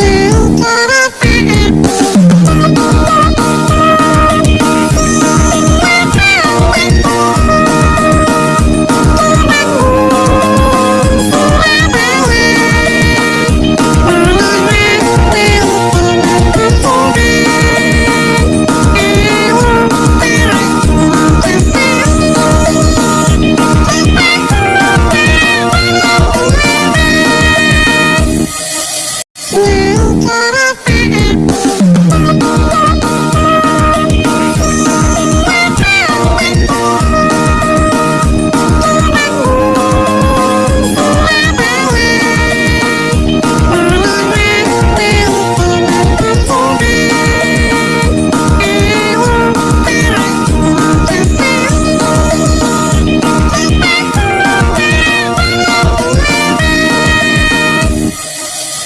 now. Ná.